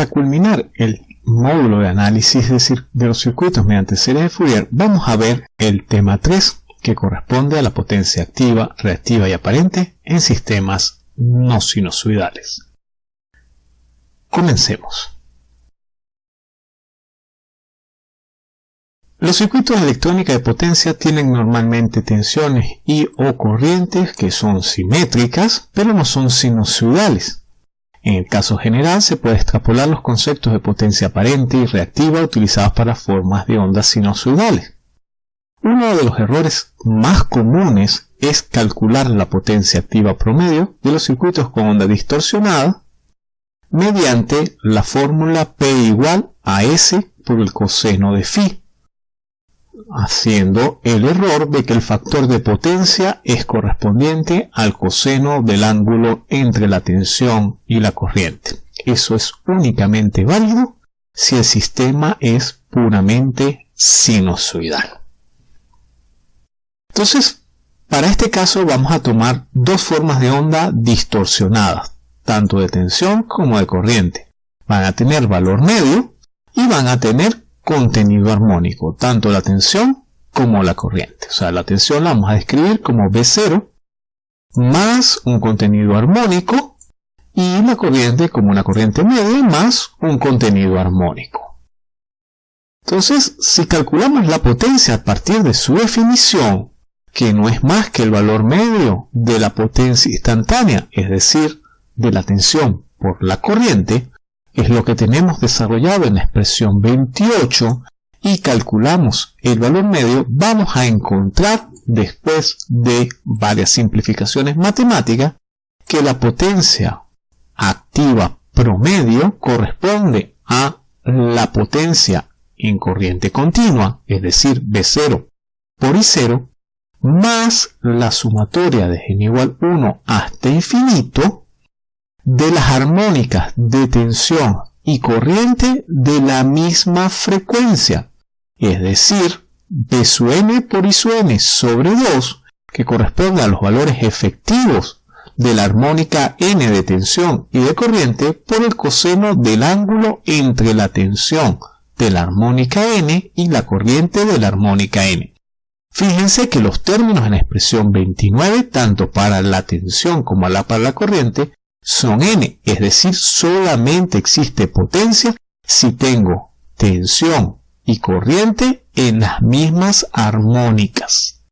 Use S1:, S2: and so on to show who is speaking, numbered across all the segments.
S1: para culminar el módulo de análisis de, los circuitos mediante series de Fourier, vamos a ver el tema 3, que corresponde a la potencia activa, reactiva y aparente en sistemas no sinusoidales. Comencemos. Los circuitos de electrónica de potencia tienen normalmente tensiones y o corrientes que son simétricas, pero no son sinusoidales. En el caso general se puede extrapolar los conceptos de potencia aparente y reactiva utilizados para formas de ondas sinusoidales. Uno de los errores más comunes es calcular la potencia activa promedio de los circuitos con onda distorsionada mediante la fórmula P igual a S por el coseno de phi, haciendo el error de que el factor de potencia es correspondiente al coseno del ángulo entre la tensión y la corriente. Eso es únicamente válido si el sistema es puramente sinusoidal. Entonces, para este caso vamos a tomar dos formas de onda distorsionadas, tanto de tensión como de corriente. Van a tener valor medio y van a tener contenido armónico, tanto la tensión como la corriente. O sea, la tensión la vamos a describir como B0 más un contenido armónico y la corriente como una corriente media más un contenido armónico. Entonces, si calculamos la potencia a partir de su definición, que no es más que el valor medio de la potencia instantánea, es decir, de la tensión por la corriente, es lo que tenemos desarrollado en la expresión 28 y calculamos el valor medio, vamos a encontrar después de varias simplificaciones matemáticas que la potencia activa promedio corresponde a la potencia en corriente continua, es decir, B0 por I0, más la sumatoria de n igual 1 hasta infinito de las armónicas de tensión y corriente de la misma frecuencia, es decir, B su n por I su n sobre 2, que corresponde a los valores efectivos de la armónica n de tensión y de corriente por el coseno del ángulo entre la tensión de la armónica n y la corriente de la armónica n. Fíjense que los términos en la expresión 29, tanto para la tensión como para la corriente, son n, es decir, solamente existe potencia si tengo tensión y corriente en las mismas armónicas.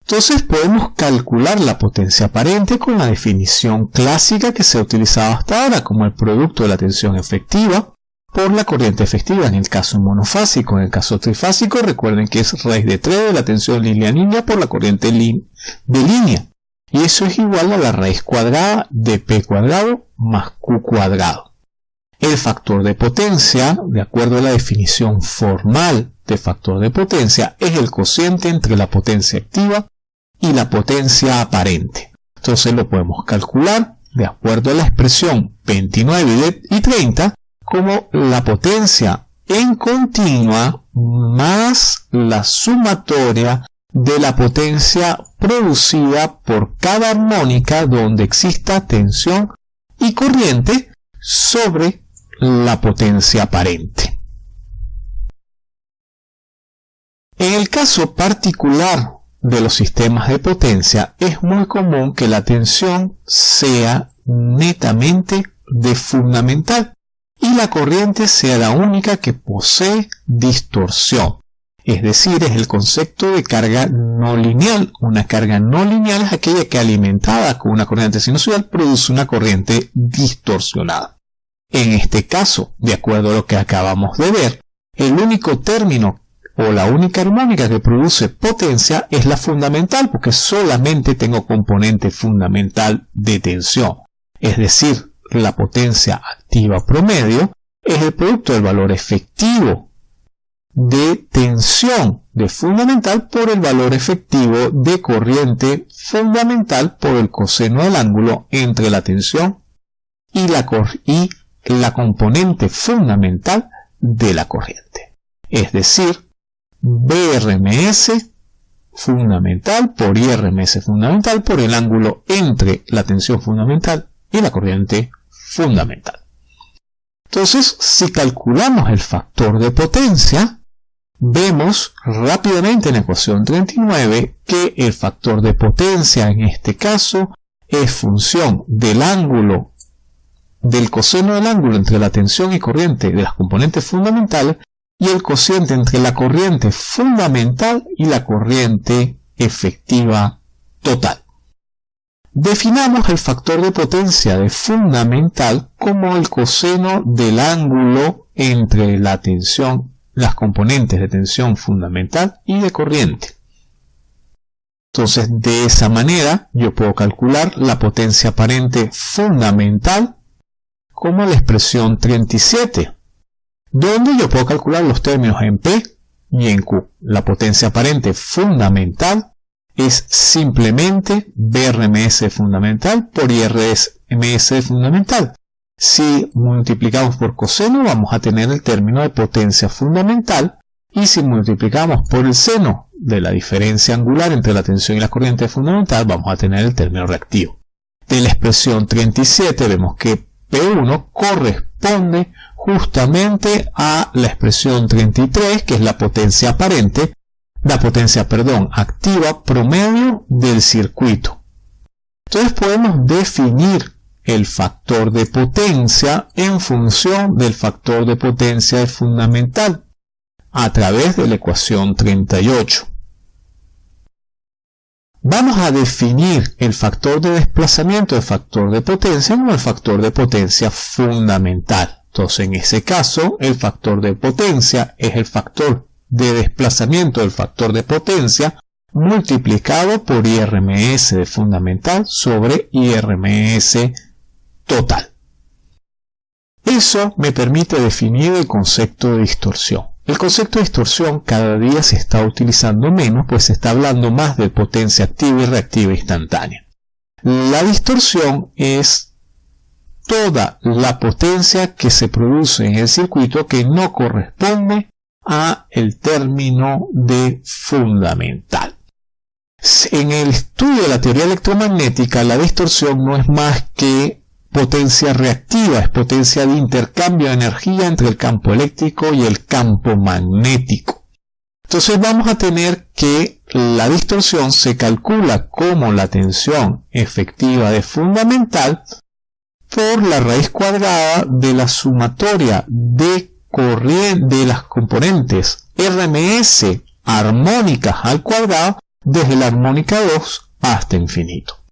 S1: Entonces podemos calcular la potencia aparente con la definición clásica que se ha utilizado hasta ahora como el producto de la tensión efectiva por la corriente efectiva en el caso monofásico. En el caso trifásico recuerden que es raíz de 3 de la tensión línea-línea por la corriente de línea y eso es igual a la raíz cuadrada de p cuadrado más q cuadrado. El factor de potencia, de acuerdo a la definición formal de factor de potencia, es el cociente entre la potencia activa y la potencia aparente. Entonces lo podemos calcular de acuerdo a la expresión 29 y 30 como la potencia en continua más la sumatoria de la potencia producida por cada armónica donde exista tensión y corriente sobre la potencia aparente. En el caso particular de los sistemas de potencia es muy común que la tensión sea netamente de fundamental y la corriente sea la única que posee distorsión es decir, es el concepto de carga no lineal. Una carga no lineal es aquella que alimentada con una corriente sinusoidal produce una corriente distorsionada. En este caso, de acuerdo a lo que acabamos de ver, el único término o la única armónica que produce potencia es la fundamental porque solamente tengo componente fundamental de tensión. Es decir, la potencia activa promedio es el producto del valor efectivo de tensión de fundamental por el valor efectivo de corriente fundamental por el coseno del ángulo entre la tensión y la, y la componente fundamental de la corriente. Es decir, BRMS fundamental por IRMS fundamental por el ángulo entre la tensión fundamental y la corriente fundamental. Entonces, si calculamos el factor de potencia, vemos rápidamente en la ecuación 39 que el factor de potencia en este caso es función del ángulo del coseno del ángulo entre la tensión y corriente de las componentes fundamentales y el cociente entre la corriente fundamental y la corriente efectiva total. Definamos el factor de potencia de fundamental como el coseno del ángulo entre la tensión, las componentes de tensión fundamental y de corriente. Entonces, de esa manera, yo puedo calcular la potencia aparente fundamental como la expresión 37, donde yo puedo calcular los términos en P y en Q. La potencia aparente fundamental es simplemente BRMS fundamental por IRMS fundamental. Si multiplicamos por coseno vamos a tener el término de potencia fundamental y si multiplicamos por el seno de la diferencia angular entre la tensión y la corriente fundamental vamos a tener el término reactivo. De la expresión 37 vemos que P1 corresponde justamente a la expresión 33 que es la potencia aparente la potencia, perdón, activa promedio del circuito. Entonces podemos definir el factor de potencia en función del factor de potencia fundamental a través de la ecuación 38. Vamos a definir el factor de desplazamiento del factor de potencia como el factor de potencia fundamental. Entonces en ese caso el factor de potencia es el factor de desplazamiento del factor de potencia multiplicado por IRMS de fundamental sobre IRMS total. Eso me permite definir el concepto de distorsión. El concepto de distorsión cada día se está utilizando menos, pues se está hablando más de potencia activa y reactiva instantánea. La distorsión es toda la potencia que se produce en el circuito que no corresponde a el término de fundamental. En el estudio de la teoría electromagnética, la distorsión no es más que potencia reactiva, es potencia de intercambio de energía entre el campo eléctrico y el campo magnético. Entonces vamos a tener que la distorsión se calcula como la tensión efectiva de fundamental por la raíz cuadrada de la sumatoria de de las componentes RMS armónicas al cuadrado desde la armónica 2 hasta infinito.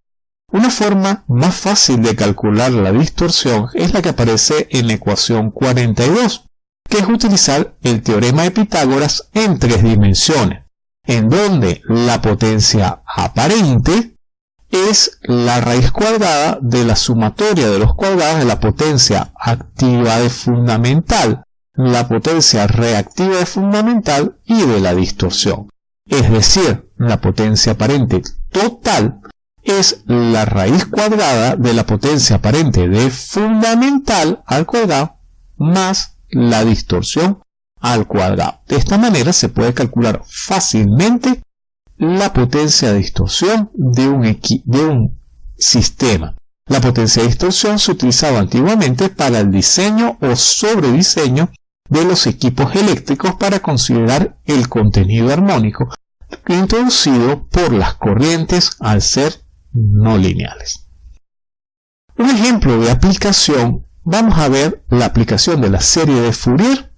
S1: Una forma más fácil de calcular la distorsión es la que aparece en la ecuación 42, que es utilizar el teorema de Pitágoras en tres dimensiones, en donde la potencia aparente es la raíz cuadrada de la sumatoria de los cuadrados de la potencia activa de fundamental la potencia reactiva de fundamental y de la distorsión. Es decir, la potencia aparente total es la raíz cuadrada de la potencia aparente de fundamental al cuadrado más la distorsión al cuadrado. De esta manera se puede calcular fácilmente la potencia de distorsión de un, de un sistema. La potencia de distorsión se utilizaba antiguamente para el diseño o sobrediseño de los equipos eléctricos para considerar el contenido armónico introducido por las corrientes al ser no lineales. Un ejemplo de aplicación, vamos a ver la aplicación de la serie de Fourier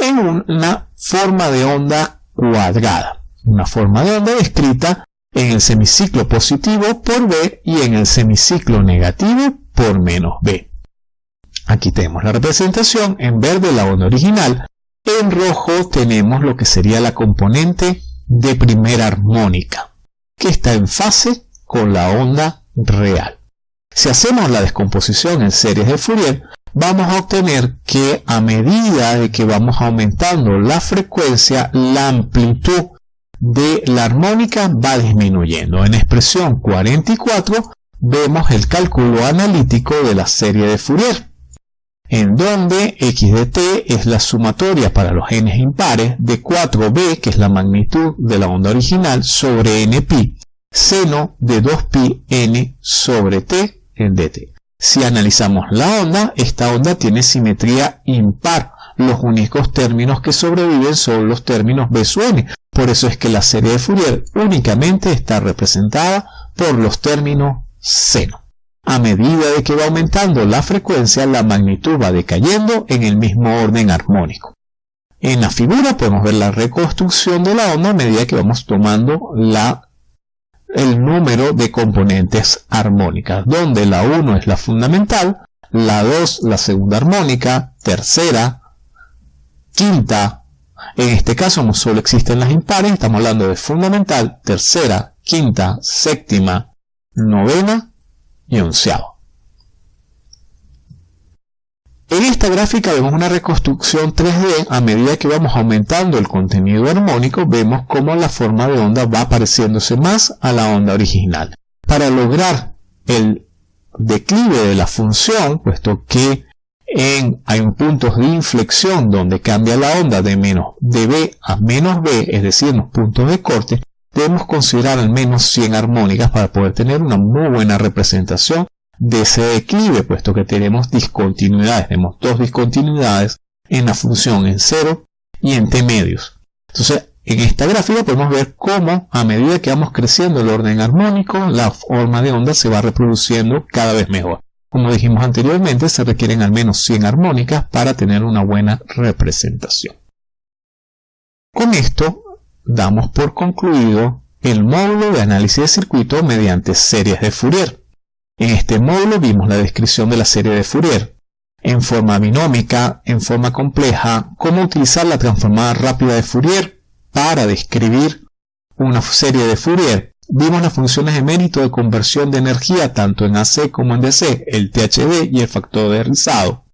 S1: en una forma de onda cuadrada, una forma de onda descrita en el semiciclo positivo por B y en el semiciclo negativo por menos B. Aquí tenemos la representación, en verde la onda original, en rojo tenemos lo que sería la componente de primera armónica, que está en fase con la onda real. Si hacemos la descomposición en series de Fourier, vamos a obtener que a medida de que vamos aumentando la frecuencia, la amplitud de la armónica va disminuyendo. En expresión 44 vemos el cálculo analítico de la serie de Fourier en donde x de t es la sumatoria para los n impares de 4b, que es la magnitud de la onda original, sobre npi, seno de 2pi n sobre t en dt. Si analizamos la onda, esta onda tiene simetría impar. Los únicos términos que sobreviven son los términos B N. Por eso es que la serie de Fourier únicamente está representada por los términos seno. A medida de que va aumentando la frecuencia, la magnitud va decayendo en el mismo orden armónico. En la figura podemos ver la reconstrucción de la onda a medida que vamos tomando la, el número de componentes armónicas, donde la 1 es la fundamental, la 2 la segunda armónica, tercera, quinta, en este caso no solo existen las impares, estamos hablando de fundamental, tercera, quinta, séptima, novena y onceava. En esta gráfica vemos una reconstrucción 3D a medida que vamos aumentando el contenido armónico, vemos cómo la forma de onda va pareciéndose más a la onda original. Para lograr el declive de la función, puesto que en, hay un puntos de inflexión donde cambia la onda de menos de B a menos B, es decir, los puntos de corte, debemos considerar al menos 100 armónicas para poder tener una muy buena representación de ese declive, puesto que tenemos discontinuidades, tenemos dos discontinuidades en la función en 0 y en t medios. Entonces, en esta gráfica podemos ver cómo a medida que vamos creciendo el orden armónico, la forma de onda se va reproduciendo cada vez mejor. Como dijimos anteriormente, se requieren al menos 100 armónicas para tener una buena representación. Con esto damos por concluido el módulo de análisis de circuito mediante series de Fourier. En este módulo vimos la descripción de la serie de Fourier, en forma binómica, en forma compleja, cómo utilizar la transformada rápida de Fourier para describir una serie de Fourier. Vimos las funciones de mérito de conversión de energía tanto en AC como en DC, el THD y el factor de rizado.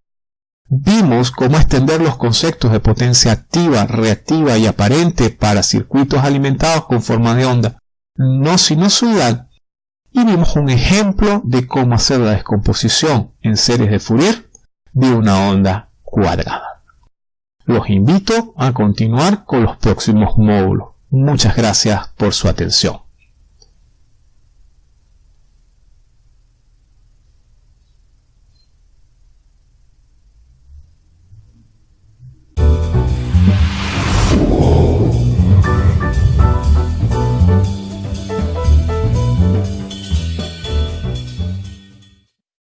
S1: Vimos cómo extender los conceptos de potencia activa, reactiva y aparente para circuitos alimentados con forma de onda no sinusoidal y vimos un ejemplo de cómo hacer la descomposición en series de Fourier de una onda cuadrada. Los invito a continuar con los próximos módulos. Muchas gracias por su atención.